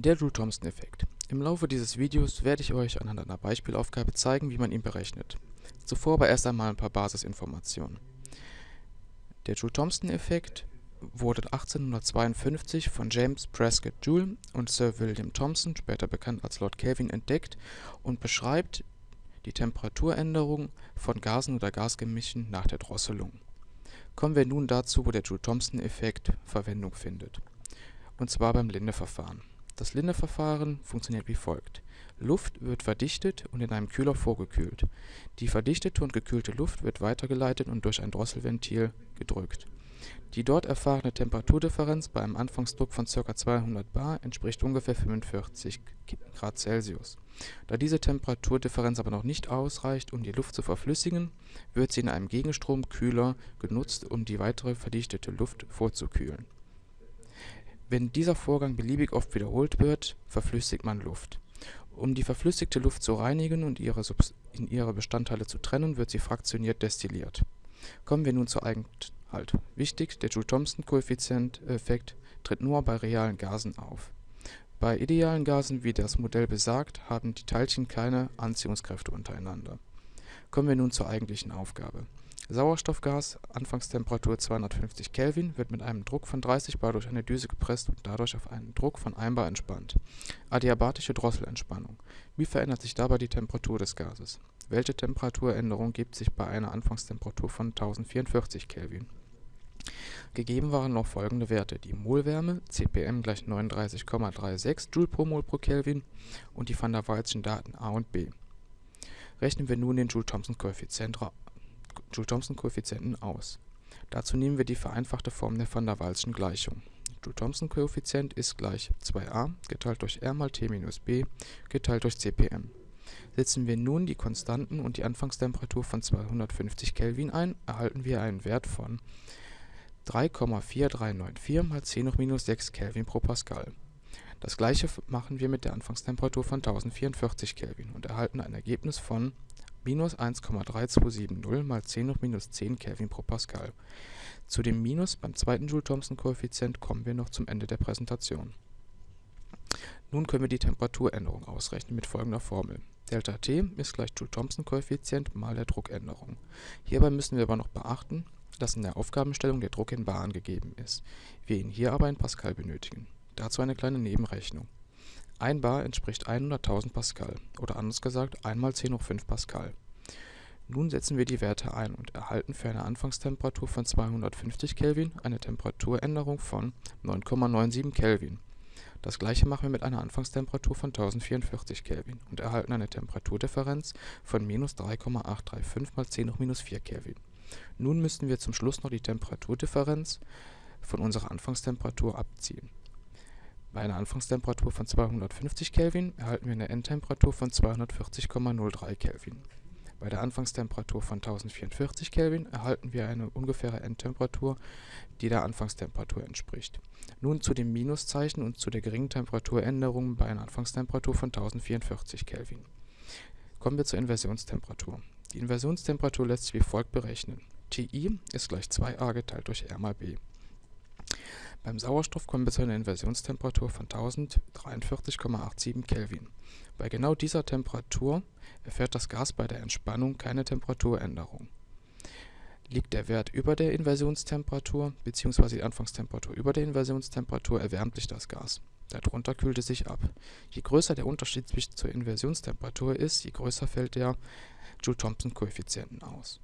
Der Joule-Thomson-Effekt. Im Laufe dieses Videos werde ich euch anhand einer Beispielaufgabe zeigen, wie man ihn berechnet. Zuvor aber erst einmal ein paar Basisinformationen. Der Joule-Thomson-Effekt wurde 1852 von James Prescott Joule und Sir William Thomson, später bekannt als Lord Kelvin, entdeckt und beschreibt die Temperaturänderung von Gasen oder Gasgemischen nach der Drosselung. Kommen wir nun dazu, wo der Joule-Thomson-Effekt Verwendung findet, und zwar beim Linde-Verfahren. Das Linde-Verfahren funktioniert wie folgt: Luft wird verdichtet und in einem Kühler vorgekühlt. Die verdichtete und gekühlte Luft wird weitergeleitet und durch ein Drosselventil gedrückt. Die dort erfahrene Temperaturdifferenz bei einem Anfangsdruck von ca. 200 bar entspricht ungefähr 45 °C. Da diese Temperaturdifferenz aber noch nicht ausreicht, um die Luft zu verflüssigen, wird sie in einem Gegenstromkühler genutzt, um die weitere verdichtete Luft vorzukühlen wenn dieser Vorgang beliebig oft wiederholt wird, verflüssigt man Luft. Um die verflüssigte Luft zu reinigen und ihre in ihre Bestandteile zu trennen, wird sie fraktioniert destilliert. Kommen wir nun zur Eigenhalt. Wichtig, der Joule-Thomson-Koeffizient-Effekt tritt nur bei realen Gasen auf. Bei idealen Gasen, wie das Modell besagt, haben die Teilchen keine Anziehungskräfte untereinander. Kommen wir nun zur eigentlichen Aufgabe Sauerstoffgas, Anfangstemperatur 250 Kelvin, wird mit einem Druck von 30 bar durch eine Düse gepresst und dadurch auf einen Druck von 1 bar entspannt. Adiabatische Drosselentspannung. Wie verändert sich dabei die Temperatur des Gases? Welche Temperaturänderung gibt sich bei einer Anfangstemperatur von 1044 Kelvin? Gegeben waren noch folgende Werte: die Molwärme (CPM = 39,36 Joule pro Mol pro Kelvin) und die van der Waalschen Daten A und B. Rechnen wir nun den Joule-Thomson-Koeffizient Joule-Thomson-Koeffizienten aus. Dazu nehmen wir die vereinfachte Form der van der Waalschen Gleichung. Joule-Thomson-Koeffizient ist gleich 2a geteilt durch R mal T minus B geteilt durch CPM. Setzen wir nun die Konstanten und die Anfangstemperatur von 250 Kelvin ein, erhalten wir einen Wert von 3,4394 mal 10 hoch minus 6 Kelvin pro Pascal. Das gleiche machen wir mit der Anfangstemperatur von 1044 Kelvin und erhalten ein Ergebnis von minus 1,3270 mal 10 hoch minus 10 Kelvin pro Pascal. Zu dem Minus beim zweiten Joule-Thomson-Koeffizient kommen wir noch zum Ende der Präsentation. Nun können wir die Temperaturänderung ausrechnen mit folgender Formel. Delta T ist gleich Joule-Thomson-Koeffizient mal der Druckänderung. Hierbei müssen wir aber noch beachten, dass in der Aufgabenstellung der Druck in bar angegeben ist, wir ihn hier aber in Pascal benötigen. Dazu eine kleine Nebenrechnung 1 bar entspricht 100.000 Pascal oder anders gesagt 1 mal 10 hoch 5 Pascal. Nun setzen wir die Werte ein und erhalten für eine Anfangstemperatur von 250 Kelvin eine Temperaturänderung von 9,97 Kelvin. Das gleiche machen wir mit einer Anfangstemperatur von 1044 Kelvin und erhalten eine Temperaturdifferenz von minus 3,835 mal 10 hoch minus 4 Kelvin. Nun müssten wir zum Schluss noch die Temperaturdifferenz von unserer Anfangstemperatur abziehen bei einer Anfangstemperatur von 250 Kelvin erhalten wir eine Endtemperatur von 240,03 Kelvin. Bei der Anfangstemperatur von 1044 Kelvin erhalten wir eine ungefähre Endtemperatur, die der Anfangstemperatur entspricht. Nun zu dem Minuszeichen und zu der geringen Temperaturänderung bei einer Anfangstemperatur von 1044 Kelvin. Kommen wir zur Inversionstemperatur. Die Inversionstemperatur lässt sich wie folgt berechnen. Ti ist gleich 2a geteilt durch R mal B. Beim Sauerstoff kommen wir zu einer Inversionstemperatur von 1043,87 Kelvin. Bei genau dieser Temperatur erfährt das Gas bei der Entspannung keine Temperaturänderung. Liegt der Wert über der Inversionstemperatur bzw. die Anfangstemperatur über der Inversionstemperatur, erwärmt sich das Gas. Darunter kühlt es sich ab. Je größer der Unterschied zur Inversionstemperatur ist, je größer fällt der Joule-Thomson-Koeffizienten aus